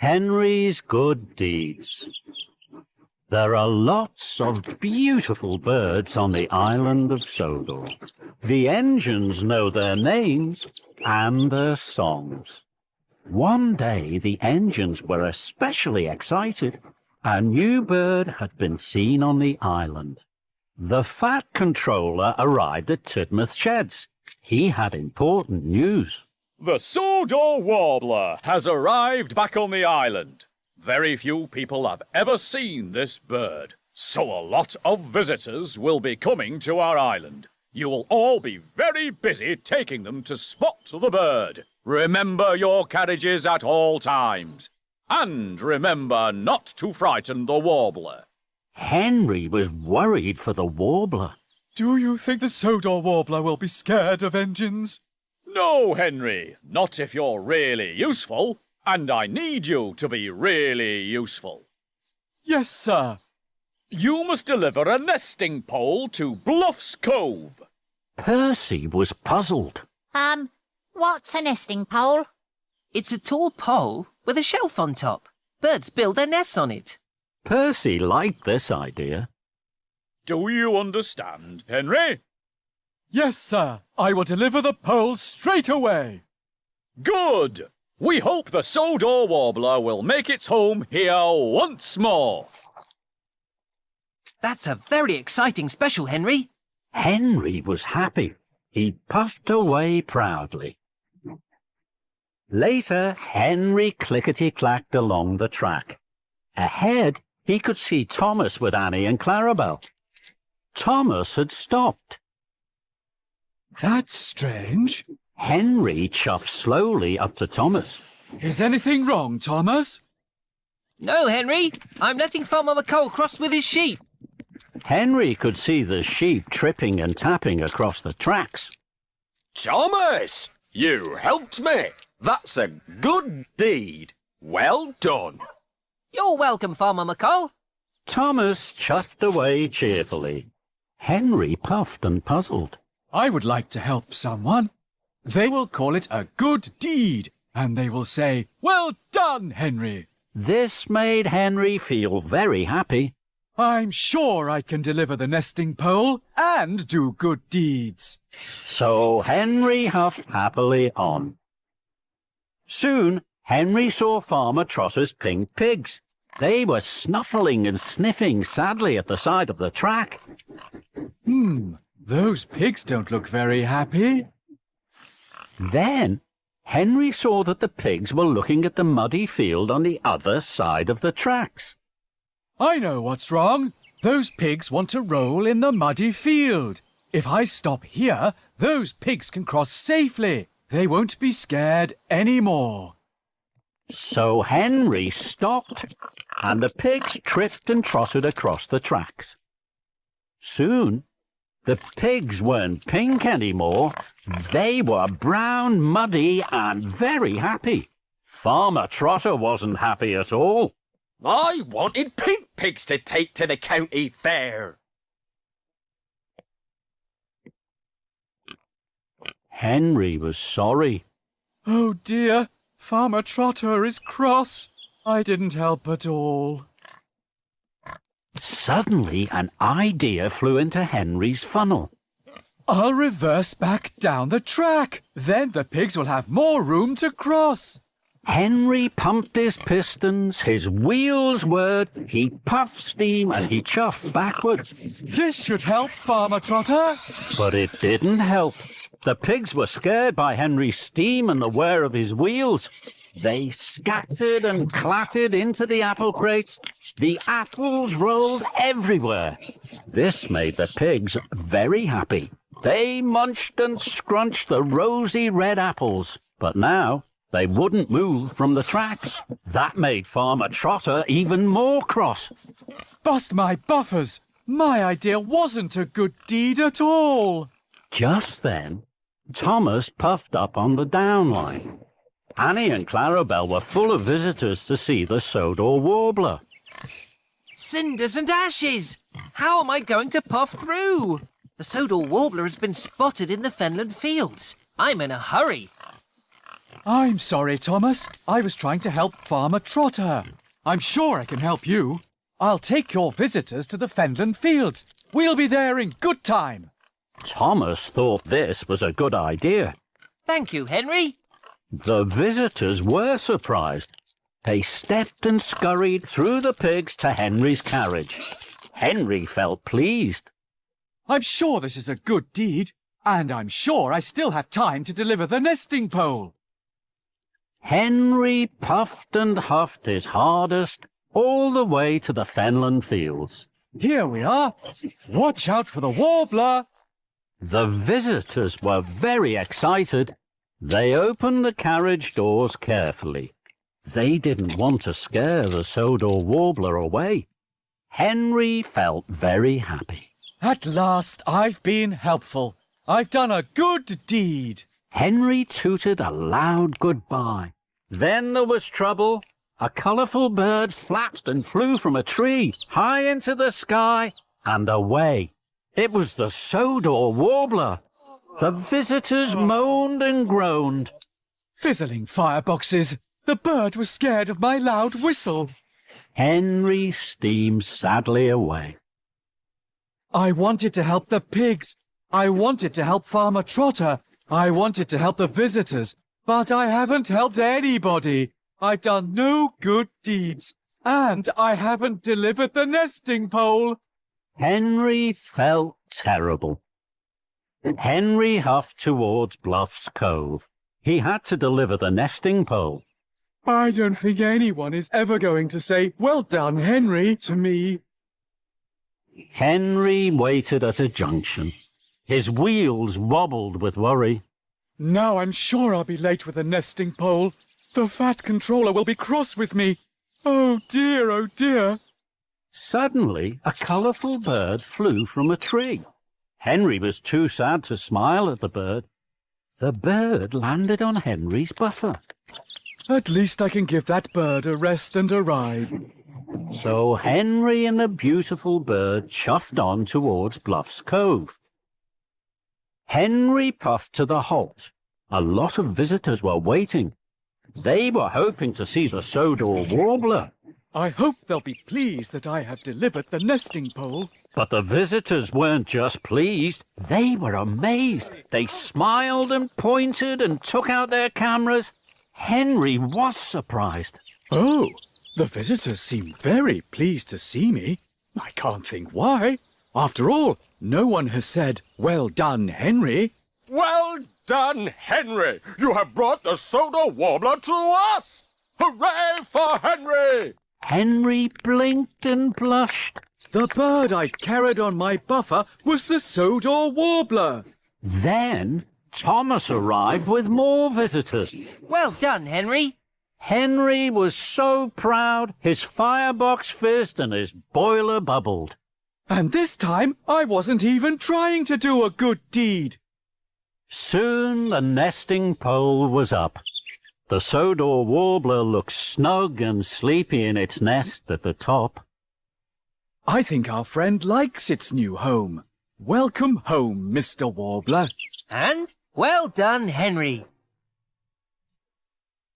Henry's Good Deeds. There are lots of beautiful birds on the island of Sodor. The engines know their names and their songs. One day the engines were especially excited. A new bird had been seen on the island. The Fat Controller arrived at Tidmouth Sheds. He had important news. The Sodor Warbler has arrived back on the island. Very few people have ever seen this bird, so a lot of visitors will be coming to our island. You will all be very busy taking them to spot the bird. Remember your carriages at all times. And remember not to frighten the warbler. Henry was worried for the warbler. Do you think the Sodor Warbler will be scared of engines? No, Henry, not if you're really useful. And I need you to be really useful. Yes, sir. You must deliver a nesting pole to Bluffs Cove. Percy was puzzled. Um, what's a nesting pole? It's a tall pole with a shelf on top. Birds build their nests on it. Percy liked this idea. Do you understand, Henry? Yes, sir. I will deliver the pole straight away. Good! We hope the Sodor Warbler will make its home here once more. That's a very exciting special, Henry. Henry was happy. He puffed away proudly. Later, Henry clickety-clacked along the track. Ahead, he could see Thomas with Annie and Clarabel. Thomas had stopped. That's strange. Henry chuffed slowly up to Thomas. Is anything wrong, Thomas? No, Henry. I'm letting Farmer McColl cross with his sheep. Henry could see the sheep tripping and tapping across the tracks. Thomas, you helped me. That's a good deed. Well done. You're welcome, Farmer McColl. Thomas chuffed away cheerfully. Henry puffed and puzzled. I would like to help someone. They will call it a good deed, and they will say, Well done, Henry. This made Henry feel very happy. I'm sure I can deliver the nesting pole and do good deeds. So Henry huffed happily on. Soon, Henry saw Farmer Trotter's pink pigs. They were snuffling and sniffing sadly at the side of the track. Hmm, those pigs don't look very happy. Then, Henry saw that the pigs were looking at the muddy field on the other side of the tracks. I know what's wrong. Those pigs want to roll in the muddy field. If I stop here, those pigs can cross safely. They won't be scared anymore. So Henry stopped, and the pigs tripped and trotted across the tracks. Soon, the pigs weren't pink anymore. They were brown, muddy, and very happy. Farmer Trotter wasn't happy at all. I wanted pink pigs to take to the county fair. Henry was sorry. Oh dear, Farmer Trotter is cross. I didn't help at all. Suddenly, an idea flew into Henry's funnel. I'll reverse back down the track. Then the pigs will have more room to cross. Henry pumped his pistons, his wheels whirred, he puffed steam and he chuffed backwards. This should help, Farmer Trotter. But it didn't help. The pigs were scared by Henry's steam and the whir of his wheels. They scattered and clattered into the apple crates. The apples rolled everywhere. This made the pigs very happy. They munched and scrunched the rosy red apples. But now they wouldn't move from the tracks. That made Farmer Trotter even more cross. Bust my buffers! My idea wasn't a good deed at all. Just then, Thomas puffed up on the down line. Annie and Clarabel were full of visitors to see the Sodor Warbler. Cinders and ashes! How am I going to puff through? The Sodor Warbler has been spotted in the Fenland fields. I'm in a hurry. I'm sorry, Thomas. I was trying to help Farmer Trotter. I'm sure I can help you. I'll take your visitors to the Fenland Fields. We'll be there in good time. Thomas thought this was a good idea. Thank you, Henry. The visitors were surprised. They stepped and scurried through the pigs to Henry's carriage. Henry felt pleased. I'm sure this is a good deed, and I'm sure I still have time to deliver the nesting pole. Henry puffed and huffed his hardest all the way to the Fenland Fields. Here we are. Watch out for the warbler. The visitors were very excited. They opened the carriage doors carefully. They didn't want to scare the Sodor Warbler away. Henry felt very happy. At last, I've been helpful. I've done a good deed. Henry tooted a loud goodbye. Then there was trouble. A colourful bird flapped and flew from a tree high into the sky and away. It was the Sodor Warbler. The visitors moaned and groaned. Fizzling fireboxes. The bird was scared of my loud whistle. Henry steamed sadly away. I wanted to help the pigs. I wanted to help Farmer Trotter. I wanted to help the visitors. But I haven't helped anybody. I've done no good deeds. And I haven't delivered the nesting pole. Henry felt terrible. Henry huffed towards Bluff's Cove. He had to deliver the nesting pole. I don't think anyone is ever going to say, Well done, Henry, to me. Henry waited at a junction. His wheels wobbled with worry. Now I'm sure I'll be late with the nesting pole. The fat controller will be cross with me. Oh dear, oh dear. Suddenly, a colourful bird flew from a tree. Henry was too sad to smile at the bird. The bird landed on Henry's buffer. At least I can give that bird a rest and a ride. So Henry and the beautiful bird chuffed on towards Bluff's Cove. Henry puffed to the halt. A lot of visitors were waiting. They were hoping to see the Sodor Warbler. I hope they'll be pleased that I have delivered the nesting pole. But the visitors weren't just pleased, they were amazed. They smiled and pointed and took out their cameras. Henry was surprised. Oh, the visitors seem very pleased to see me. I can't think why. After all, no one has said, Well done, Henry. Well done, Henry! You have brought the Sodor Warbler to us! Hooray for Henry! Henry blinked and blushed. The bird I carried on my buffer was the Sodor Warbler. Then Thomas arrived with more visitors. Well done, Henry. Henry was so proud, his firebox fizzed and his boiler bubbled. And this time, I wasn't even trying to do a good deed. Soon the nesting pole was up. The Sodor Warbler looked snug and sleepy in its nest at the top. I think our friend likes its new home. Welcome home, Mr. Warbler. And well done, Henry.